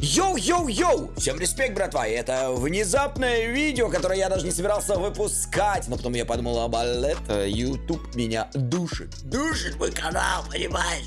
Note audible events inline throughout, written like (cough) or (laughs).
Йоу-йоу-йоу! Всем респект, братва! Это внезапное видео, которое я даже не собирался выпускать. Но потом я подумал, об это YouTube меня душит. Душит мой канал, понимаешь?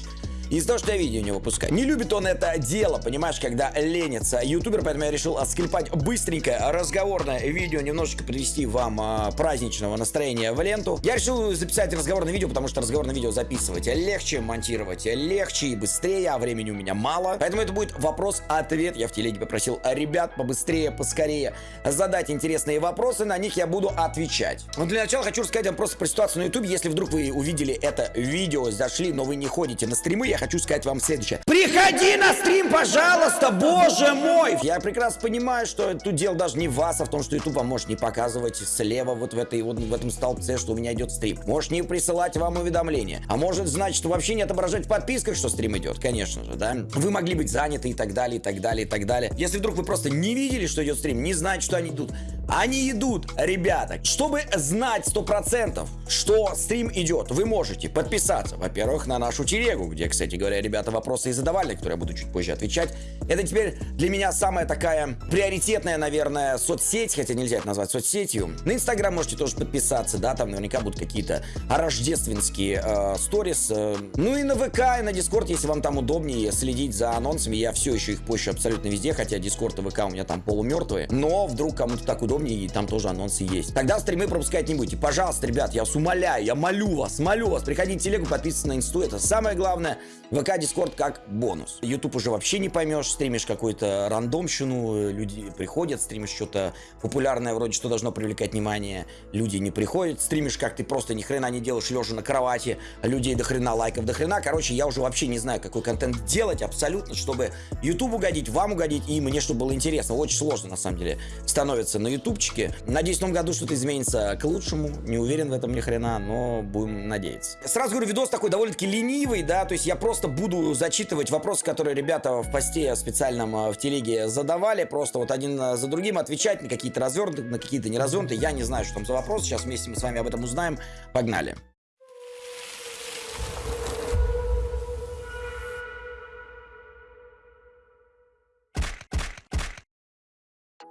Из-за того, что я видео не выпускаю. Не любит он это дело, понимаешь, когда ленится ютубер, поэтому я решил отскрипать быстренькое разговорное видео, немножечко привести вам а, праздничного настроения в ленту. Я решил записать разговорное видео, потому что разговорное видео записывать легче, монтировать легче и быстрее, а времени у меня мало. Поэтому это будет вопрос-ответ. Я в телеге попросил ребят побыстрее, поскорее задать интересные вопросы, на них я буду отвечать. Но для начала хочу рассказать вам просто про ситуацию на ютубе. Если вдруг вы увидели это видео, зашли, но вы не ходите на стримы, я хочу сказать вам следующее. Приходи на стрим, пожалуйста, боже мой! Я прекрасно понимаю, что тут дело даже не в вас, а в том, что YouTube вам может не показывать слева вот в, этой, вот в этом столбце, что у меня идет стрим. Может не присылать вам уведомления. А может, значит, вообще не отображать в подписках, что стрим идет, конечно же, да? Вы могли быть заняты и так далее, и так далее, и так далее. Если вдруг вы просто не видели, что идет стрим, не знаете, что они идут, они идут, ребята. Чтобы знать сто процентов, что стрим идет, вы можете подписаться, во-первых, на нашу телегу, где, кстати, кстати говоря, ребята вопросы и задавали, которые я буду чуть позже отвечать. Это теперь для меня самая такая приоритетная, наверное, соцсеть, хотя нельзя это назвать соцсетью. На Инстаграм можете тоже подписаться, да, там наверняка будут какие-то рождественские э, сторис. Э, ну и на ВК, и на Дискорд, если вам там удобнее следить за анонсами. Я все еще их пощу абсолютно везде, хотя Дискорд и ВК у меня там полумертвые. Но вдруг кому-то так удобнее, и там тоже анонсы есть. Тогда стримы пропускать не будете. Пожалуйста, ребят, я вас умоляю, я молю вас, молю вас, приходите в телегу, подписывайтесь на инсту, это самое главное. ВК, Дискорд как бонус. YouTube уже вообще не поймешь, стримишь какую-то рандомщину, люди приходят, стримишь что-то популярное, вроде что должно привлекать внимание, люди не приходят, стримишь как ты просто ни хрена не делаешь, лежа на кровати, людей до хрена, лайков до хрена. Короче, я уже вообще не знаю, какой контент делать абсолютно, чтобы YouTube угодить, вам угодить и мне, чтобы было интересно. Очень сложно, на самом деле, становится на ютубчике. Надеюсь, в том году что-то изменится к лучшему. Не уверен в этом ни хрена, но будем надеяться. Сразу говорю, видос такой довольно-таки ленивый, да, то есть я просто буду зачитывать вопросы, которые ребята в посте специальном э, в телеге задавали, просто вот один э, за другим отвечать на какие-то развернутые, на какие-то не развернутые. Я не знаю, что там за вопрос, сейчас вместе мы с вами об этом узнаем. Погнали.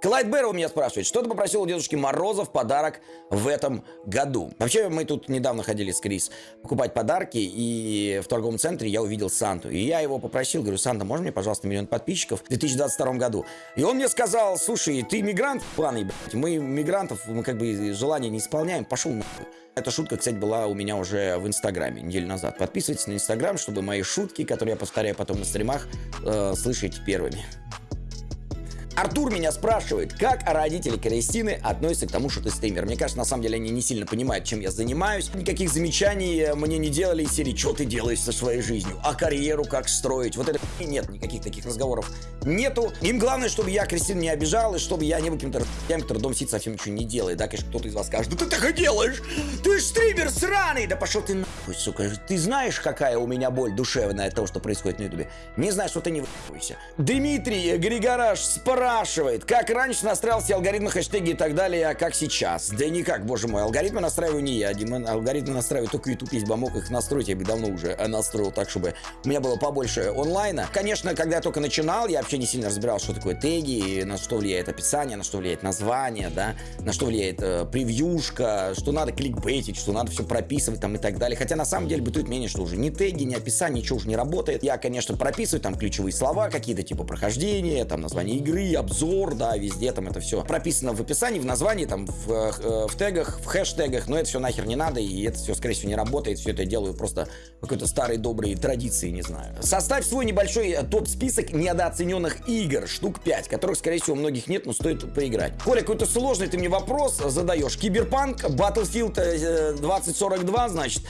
Клайд Бэрроу меня спрашивает, что ты попросил у Дедушки Мороза в подарок в этом году? Вообще, мы тут недавно ходили с Крис покупать подарки, и в торговом центре я увидел Санту. И я его попросил, говорю, Санта, можно мне, пожалуйста, миллион подписчиков в 2022 году? И он мне сказал, слушай, ты мигрант, блядь, мы мигрантов, мы как бы желания не исполняем, пошел нахуй. Эта шутка, кстати, была у меня уже в Инстаграме неделю назад. Подписывайтесь на Инстаграм, чтобы мои шутки, которые я повторяю потом на стримах, э, слышать первыми. Артур меня спрашивает, как родители Кристины относятся к тому, что ты стример. Мне кажется, на самом деле они не сильно понимают, чем я занимаюсь. Никаких замечаний мне не делали из серии, что ты делаешь со своей жизнью, а карьеру как строить. Вот это нет, никаких таких разговоров нету. Им главное, чтобы я Кристину не обижал, и чтобы я не был каким-то я, который дом сидит совсем ничего не делает. Да, конечно, кто-то из вас скажет, да ты так и делаешь, ты ж стример сраный. Да пошел ты нахуй, сука. Ты знаешь, какая у меня боль душевная от того, что происходит на ютубе? Не знаешь, что ты не выебывайся. Дмитрий Григораш спрашивает, как раньше настраивался алгоритмы, хэштеги и так далее, а как сейчас? Да никак, боже мой, алгоритмы настраиваю не я, Дима, алгоритмы настраиваю только YouTube, если бы мог их настроить, я бы давно уже настроил так, чтобы у меня было побольше онлайна. Конечно, когда я только начинал, я вообще не сильно разбирал, что такое теги, на что влияет описание, на что влияет название, да, на что влияет э, превьюшка, что надо кликбейтить, что надо все прописывать там и так далее. Хотя на самом деле бытует мнение, что уже ни теги, ни описание, ничего уже не работает. Я, конечно, прописываю там ключевые слова какие-то, типа прохождения, там название игры, обзор, да, везде там это все прописано в описании, в названии, там, в, э, в тегах, в хэштегах, но это все нахер не надо, и это все, скорее всего, не работает, все это я делаю просто какой-то старой доброй традиции, не знаю. Составь свой небольшой э, топ-список недооцененных игр, штук 5, которых, скорее всего, у многих нет, но стоит поиграть. Коля, какой-то сложный ты мне вопрос задаешь. Киберпанк, Battlefield 2042, э, значит,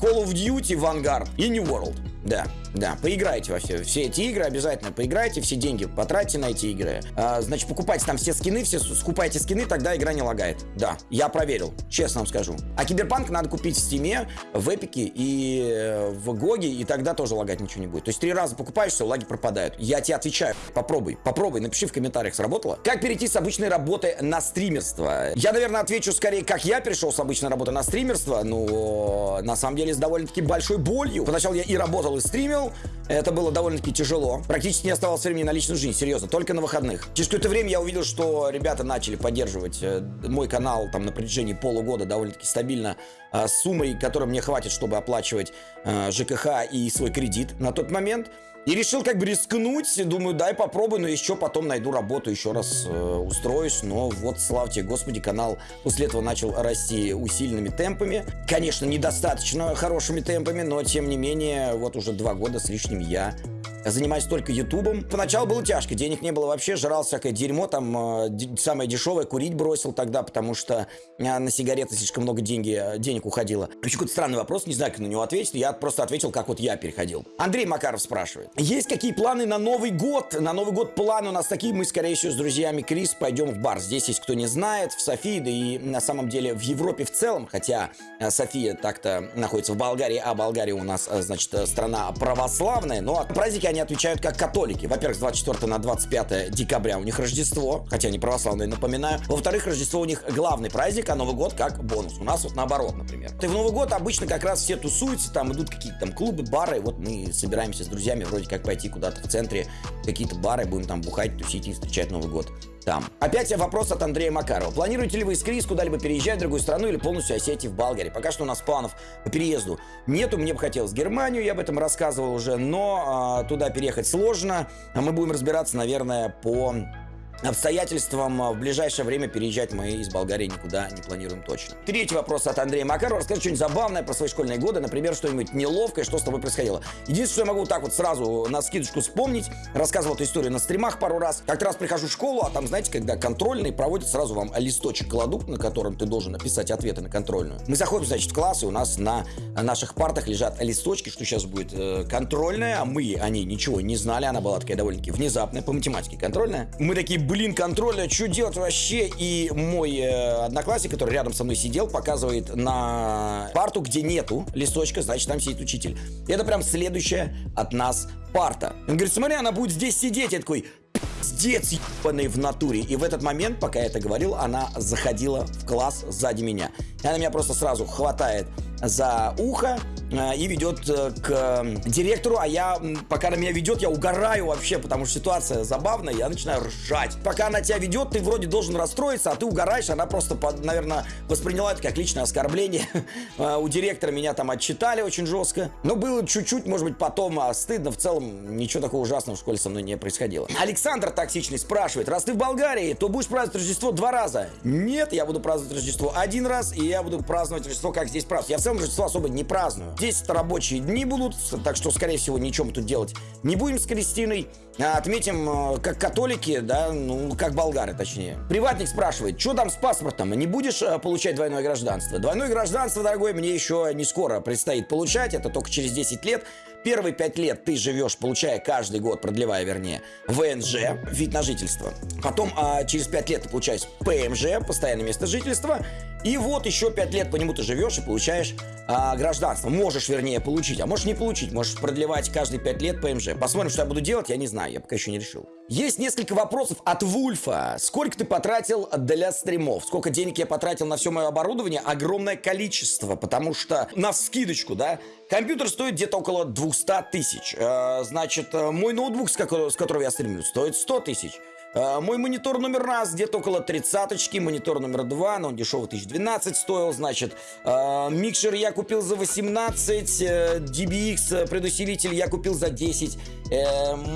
Call of Duty, Vanguard и New World. Да, да, поиграйте во все, все эти игры, обязательно поиграйте, все деньги потратьте на эти игры. А, значит, покупайте там все скины, все скупайте скины, тогда игра не лагает. Да, я проверил, честно вам скажу. А Киберпанк надо купить в Steam е, в Epic е и э, в GOG е, и тогда тоже лагать ничего не будет. То есть три раза покупаешь, все, лаги пропадают. Я тебе отвечаю, попробуй, попробуй, напиши в комментариях, сработало. Как перейти с обычной работы на стримерство? Я, наверное, отвечу скорее, как я перешел с обычной работы на стримерство, но на самом деле с довольно-таки большой болью. Поначалу я и работал и стримил. Это было довольно-таки тяжело. Практически не оставалось времени на личную жизнь, серьезно, только на выходных. Через какое-то время я увидел, что ребята начали поддерживать э, мой канал там на протяжении полугода довольно-таки стабильно суммой, которой мне хватит, чтобы оплачивать э, ЖКХ и свой кредит на тот момент. И решил как бы рискнуть, думаю, дай попробую, но еще потом найду работу, еще раз э, устроюсь. Но вот, славьте, господи, канал после этого начал расти усиленными темпами. Конечно, недостаточно хорошими темпами, но тем не менее, вот уже два года с лишним я занимаюсь только ютубом. Поначалу было тяжко, денег не было вообще, жрал всякое дерьмо, там э, самое дешевое, курить бросил тогда, потому что э, на сигареты слишком много деньги, э, денег уходило. Еще какой-то странный вопрос, не знаю, как на него ответить, я просто ответил, как вот я переходил. Андрей Макаров спрашивает, есть какие планы на Новый год? На Новый год планы у нас такие, мы, скорее всего, с друзьями Крис пойдем в бар. Здесь есть кто не знает, в Софии, да и на самом деле в Европе в целом, хотя э, София так-то находится в Болгарии, а Болгария у нас, э, значит, э, страна православная, но праздники они отвечают как католики. Во-первых, с 24 на 25 декабря у них Рождество, хотя они православные, напоминаю. Во-вторых, Рождество у них главный праздник, а Новый год как бонус. У нас вот наоборот, например. Ты в Новый год обычно как раз все тусуются, там идут какие-то там клубы, бары, вот мы собираемся с друзьями вроде как пойти куда-то в центре, какие-то бары, будем там бухать, тусить и встречать Новый год там. Опять вопрос от Андрея Макарова. Планируете ли вы из Крис куда-либо переезжать в другую страну или полностью осетить в Болгарии? Пока что у нас планов по переезду нету. Мне бы хотелось Германию, я об этом рассказывал уже, но а, туда переехать сложно. А мы будем разбираться, наверное, по обстоятельствам в ближайшее время переезжать мы из Болгарии никуда не планируем точно. Третий вопрос от Андрея Макарова. Расскажи что-нибудь забавное про свои школьные годы, например, что-нибудь неловкое, что с тобой происходило. Единственное, что я могу так вот сразу на скидочку вспомнить, рассказывал эту историю на стримах пару раз. Как-то раз прихожу в школу, а там, знаете, когда контрольный проводит, сразу вам листочек кладут, на котором ты должен написать ответы на контрольную. Мы заходим, значит, в класс, и у нас на наших партах лежат листочки, что сейчас будет э, контрольная, а мы о ней ничего не знали, она была такая довольно-таки внезапная, по математике контрольная. Мы такие, блин, контроля, что делать вообще? И мой э, одноклассник, который рядом со мной сидел, показывает на парту, где нету листочка, значит, там сидит учитель. И это прям следующая от нас парта. Он говорит, смотри, она будет здесь сидеть. Я такой, пиздец ебаный в натуре. И в этот момент, пока я это говорил, она заходила в класс сзади меня. И она меня просто сразу хватает за ухо и ведет э, к директору, а я, пока она меня ведет, я угораю вообще, потому что ситуация забавная, я начинаю ржать. Пока она тебя ведет, ты вроде должен расстроиться, а ты угораешь, она просто, наверное, восприняла это как личное оскорбление. (laughs) Э, у директора меня там отчитали очень жестко, но было чуть-чуть, может быть, потом а стыдно, в целом ничего такого ужасного в школе со мной не происходило. Александр токсичный спрашивает, раз ты в Болгарии, то будешь праздновать Рождество два раза? Нет, я буду праздновать Рождество один раз, и я буду праздновать Рождество, как здесь празднуют. Я в целом Рождество особо не праздную. Здесь это рабочие дни будут, так что, скорее всего, ничего мы тут делать не будем с Кристиной. А отметим, э, как католики, да, ну, как болгары, точнее. Приватник спрашивает, что там с паспортом? Не будешь э, получать двойное гражданство? Двойное гражданство, дорогой, мне еще не скоро предстоит получать, это только через 10 лет. Первые пять лет ты живешь, получая каждый год, продлевая, вернее, ВНЖ, вид на жительство. Потом а, через пять лет ты получаешь ПМЖ, постоянное место жительства. И вот еще пять лет по нему ты живешь и получаешь а, гражданство. Можешь, вернее, получить, а можешь не получить. Можешь продлевать каждые пять лет ПМЖ. Посмотрим, что я буду делать, я не знаю, я пока еще не решил. Есть несколько вопросов от Вульфа. Сколько ты потратил для стримов? Сколько денег я потратил на все мое оборудование? Огромное количество, потому что на скидочку, да, компьютер стоит где-то около 200 тысяч. Э, значит, э, мой ноутбук, с которого, я стримлю, стоит 100 тысяч. Э, мой монитор номер раз где-то около тридцаточки, монитор номер два, но он дешевый 1012 стоил, значит. Микшер я купил за 18, э, DBX предусилитель я купил за 10.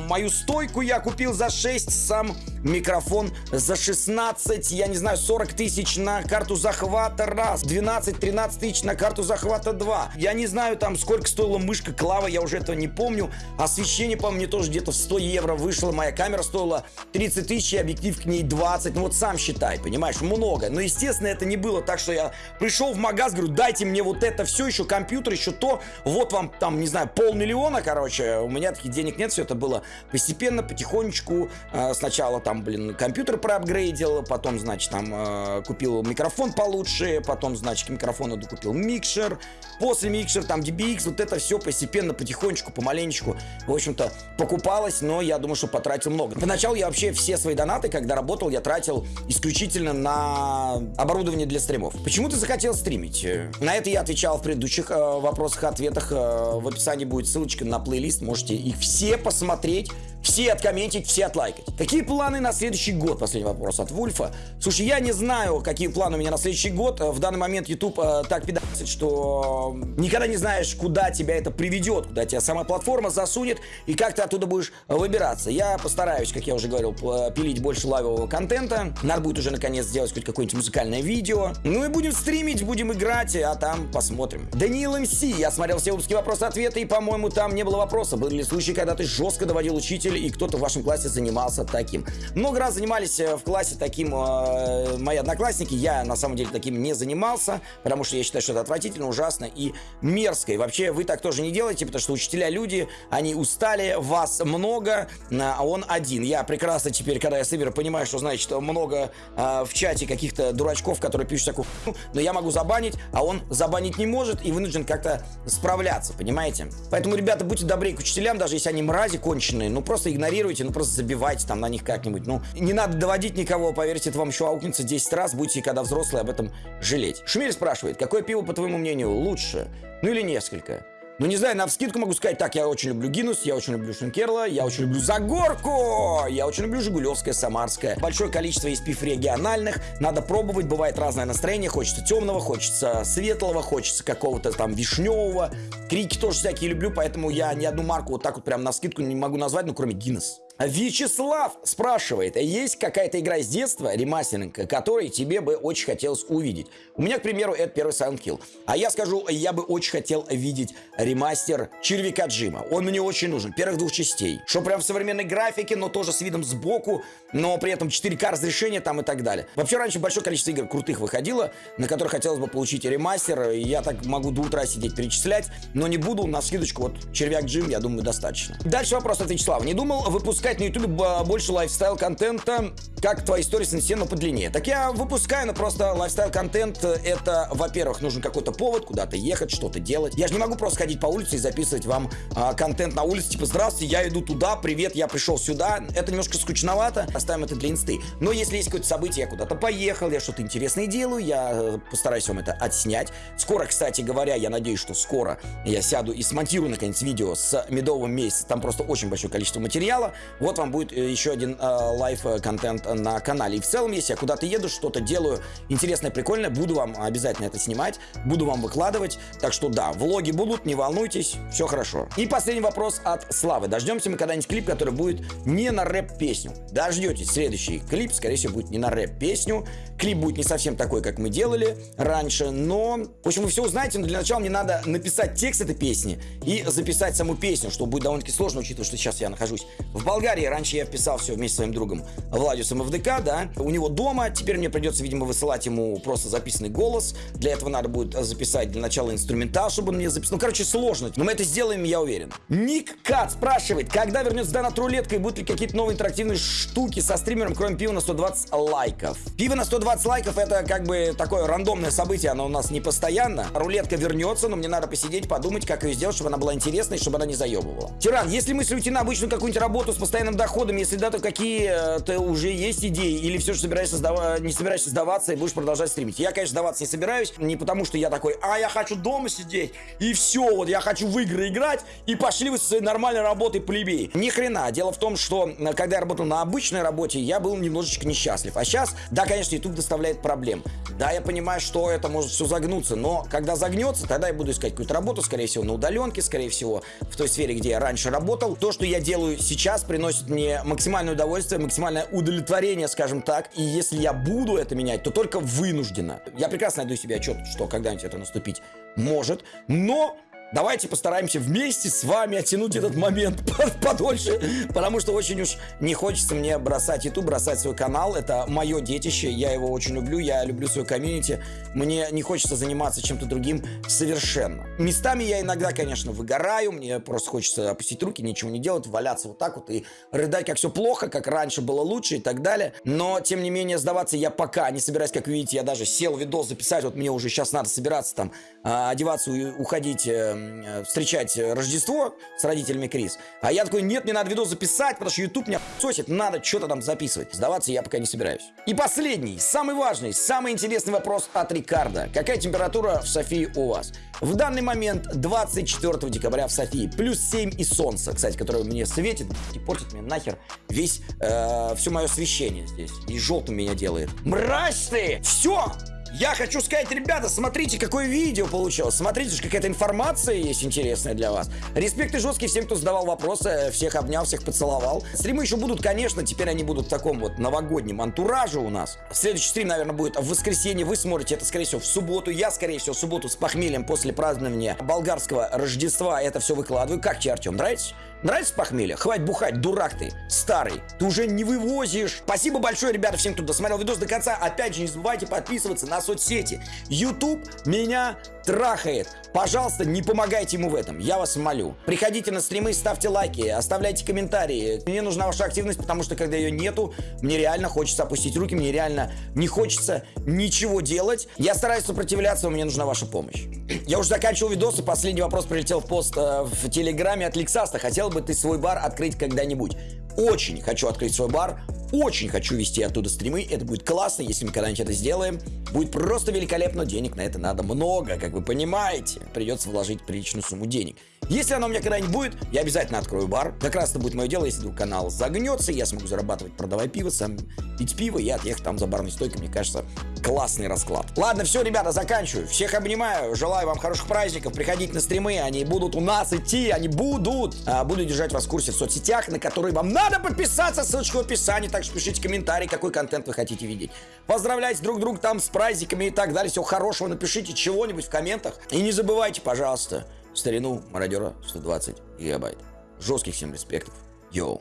Мою стойку я купил за 6, сам микрофон за 16, я не знаю, 40 тысяч на карту захвата раз, 12-13 тысяч на карту захвата 2. Я не знаю там сколько стоила мышка Клава, я уже этого не помню. Освещение, по-моему, мне тоже где-то в 100 евро вышло, моя камера стоила 30 тысяч, объектив к ней 20. Ну вот сам считай, понимаешь, много. Но, естественно, это не было так, что я пришел в магаз, говорю, дайте мне вот это все, еще компьютер, еще то. Вот вам там, не знаю, полмиллиона, короче. У меня таких денег нет, все это было постепенно, потихонечку. Э, сначала там, блин, компьютер проапгрейдил, потом, значит, там э, купил микрофон получше, потом, значит, к микрофону докупил микшер. после микшер, там DBX, вот это все постепенно, потихонечку, помаленечку, в общем-то, покупалось, но я думаю, что потратил много. Поначалу я вообще все свои донаты, когда работал, я тратил исключительно на оборудование для стримов. Почему ты захотел стримить? На это я отвечал в предыдущих э, вопросах, ответах. Э, в описании будет ссылочка на плейлист, можете их все посмотреть все откомментить, все отлайкать. Какие планы на следующий год? Последний вопрос от Вульфа. Слушай, я не знаю, какие планы у меня на следующий год. В данный момент YouTube э, так пидасит, что никогда не знаешь, куда тебя это приведет, куда тебя сама платформа засунет и как ты оттуда будешь выбираться. Я постараюсь, как я уже говорил, пилить больше лавового контента. Надо будет уже наконец сделать хоть какое-нибудь музыкальное видео. Ну и будем стримить, будем играть, а там посмотрим. Даниил МС. Я смотрел все выпуски вопросы-ответы, и, по-моему, там не было вопроса. Были ли случаи, когда ты жестко доводил учителя и кто-то в вашем классе занимался таким. Много раз занимались э, в классе таким э, мои одноклассники. Я, на самом деле, таким не занимался, потому что я считаю, что это отвратительно, ужасно и мерзко. И вообще, вы так тоже не делаете, потому что учителя люди, они устали, вас много, а он один. Я прекрасно теперь, когда я соберу, понимаю, что значит много э, в чате каких-то дурачков, которые пишут такую но я могу забанить, а он забанить не может и вынужден как-то справляться, понимаете? Поэтому, ребята, будьте добрее к учителям, даже если они мрази конченые, ну просто игнорируйте, ну просто забивайте там на них как-нибудь. Ну, не надо доводить никого, поверьте, это вам еще аукнется 10 раз, будете, когда взрослые, об этом жалеть. Шумель спрашивает, какое пиво, по твоему мнению, лучше? Ну или несколько? Ну, не знаю, на вскидку могу сказать так, я очень люблю Гинус, я очень люблю Шенкерла, я очень люблю Загорку, я очень люблю Жигулевское, Самарское. Большое количество есть пив региональных, надо пробовать, бывает разное настроение, хочется темного, хочется светлого, хочется какого-то там вишневого. Крики тоже всякие люблю, поэтому я ни одну марку вот так вот прям на скидку не могу назвать, ну, кроме Гиннес. Вячеслав спрашивает, есть какая-то игра с детства, ремастеринг, которой тебе бы очень хотелось увидеть? У меня, к примеру, это первый Silent Kill. А я скажу, я бы очень хотел видеть ремастер Червяка Джима. Он мне очень нужен, первых двух частей. Что прям в современной графике, но тоже с видом сбоку, но при этом 4К разрешение там и так далее. Вообще раньше большое количество игр крутых выходило, на которых хотелось бы получить ремастер. Я так могу до утра сидеть перечислять, но не буду, на скидочку вот Червяк Джим, я думаю, достаточно. Дальше вопрос от Вячеслава. Не думал выпускать выпускать на YouTube больше лайфстайл-контента, как твои истории с но подлиннее. Так я выпускаю, но просто лайфстайл-контент это, во-первых, нужен какой-то повод, куда-то ехать, что-то делать. Я же не могу просто ходить по улице и записывать вам а, контент на улице, типа, здравствуйте, я иду туда, привет, я пришел сюда. Это немножко скучновато, оставим это для инсты. Но если есть какое-то событие, я куда-то поехал, я что-то интересное делаю, я э, постараюсь вам это отснять. Скоро, кстати говоря, я надеюсь, что скоро я сяду и смонтирую, наконец, видео с медовым месяцем. Там просто очень большое количество материала. Вот вам будет э, еще один э, live-контент на канале. И в целом, если я куда-то еду, что-то делаю интересное, прикольное, буду вам обязательно это снимать, буду вам выкладывать. Так что да, влоги будут, не волнуйтесь, все хорошо. И последний вопрос от Славы. Дождемся мы когда-нибудь клип, который будет не на рэп-песню. Дождетесь следующий клип, скорее всего, будет не на рэп-песню. Клип будет не совсем такой, как мы делали раньше, но... В общем, вы все узнаете, но для начала мне надо написать текст этой песни и записать саму песню, что будет довольно-таки сложно, учитывая, что сейчас я нахожусь в Болгарии Болгарии. Раньше я вписал все вместе с своим другом Владиусом ФДК, да. У него дома. Теперь мне придется, видимо, высылать ему просто записанный голос. Для этого надо будет записать для начала инструментал, чтобы он мне записал. Ну, короче, сложно. Но мы это сделаем, я уверен. Ник Кат спрашивает, когда вернется донат рулетка и будут ли какие-то новые интерактивные штуки со стримером, кроме пива на 120 лайков. Пиво на 120 лайков это как бы такое рандомное событие, оно у нас не постоянно. Рулетка вернется, но мне надо посидеть, подумать, как ее сделать, чтобы она была интересной, чтобы она не заебывала. Тиран, если мысли уйти на обычную какую-нибудь работу с постоянным постоянным доходом, если да, то какие-то э, уже есть идеи, или все же собираешься сдава... не собираешься сдаваться и будешь продолжать стримить. Я, конечно, сдаваться не собираюсь, не потому что я такой, а я хочу дома сидеть, и все, вот я хочу в игры играть, и пошли вы со своей нормальной работой плебей. Ни хрена. Дело в том, что когда я работал на обычной работе, я был немножечко несчастлив. А сейчас, да, конечно, YouTube доставляет проблем. Да, я понимаю, что это может все загнуться, но когда загнется, тогда я буду искать какую-то работу, скорее всего, на удаленке, скорее всего, в той сфере, где я раньше работал. То, что я делаю сейчас, приносит приносит мне максимальное удовольствие, максимальное удовлетворение, скажем так. И если я буду это менять, то только вынужденно. Я прекрасно найду себе отчет, что когда-нибудь это наступить может, но Давайте постараемся вместе с вами оттянуть этот момент (laughs) подольше, потому что очень уж не хочется мне бросать YouTube, бросать свой канал. Это мое детище, я его очень люблю, я люблю свою комьюнити. Мне не хочется заниматься чем-то другим совершенно. Местами я иногда, конечно, выгораю, мне просто хочется опустить руки, ничего не делать, валяться вот так вот и рыдать, как все плохо, как раньше было лучше и так далее. Но, тем не менее, сдаваться я пока не собираюсь, как видите, я даже сел видос записать, вот мне уже сейчас надо собираться там, а, одеваться, уходить э, встречать Рождество с родителями Крис. А я такой, нет, мне надо видос записать, потому что YouTube меня сосит, надо что-то там записывать. Сдаваться я пока не собираюсь. И последний, самый важный, самый интересный вопрос от Рикардо. Какая температура в Софии у вас? В данный момент 24 декабря в Софии плюс 7 и солнце, кстати, которое мне светит и портит мне нахер весь, э, все мое освещение здесь. И желтым меня делает. Мразь ты! Все! Я хочу сказать, ребята, смотрите, какое видео получилось. Смотрите, какая-то информация есть интересная для вас. Респект и жесткий всем, кто задавал вопросы. Всех обнял, всех поцеловал. Стримы еще будут, конечно, теперь они будут в таком вот новогоднем антураже у нас. Следующий стрим, наверное, будет в воскресенье. Вы смотрите это, скорее всего, в субботу. Я, скорее всего, в субботу с похмельем после празднования болгарского Рождества это все выкладываю. Как тебе, Артем, нравится? Нравится похмелье? Хватит бухать, дурак ты, старый. Ты уже не вывозишь. Спасибо большое, ребята, всем, кто досмотрел видос до конца. Опять же, не забывайте подписываться на соцсети. YouTube меня трахает. Пожалуйста, не помогайте ему в этом, я вас молю. Приходите на стримы, ставьте лайки, оставляйте комментарии. Мне нужна ваша активность, потому что когда ее нету, мне реально хочется опустить руки, мне реально не хочется ничего делать. Я стараюсь сопротивляться, но мне нужна ваша помощь. (clears throat) Я уже заканчивал видос, и последний вопрос прилетел в пост э, в Телеграме от Лексаста. Хотел бы ты свой бар открыть когда-нибудь? Очень хочу открыть свой бар, очень хочу вести оттуда стримы, это будет классно, если мы когда-нибудь это сделаем. Будет просто великолепно, денег на это надо много, как вы понимаете. Придется вложить приличную сумму денег. Если оно у меня когда-нибудь будет, я обязательно открою бар. Как раз это будет мое дело, если вдруг канал загнется, я смогу зарабатывать, продавая пиво, сам пить пиво и отъехать там за барной стойкой, мне кажется, классный расклад. Ладно, все, ребята, заканчиваю. Всех обнимаю, желаю вам хороших праздников, приходите на стримы, они будут у нас идти, они будут. А, буду держать вас в курсе в соцсетях, на которые вам надо подписаться, ссылочка в описании, так что пишите комментарии, какой контент вы хотите видеть. Поздравляйте друг друга там с праздниками и так далее, всего хорошего, напишите чего-нибудь в комментах. И не забывайте, пожалуйста, старину мародера 120 гигабайт. Жестких всем респектов. Йоу.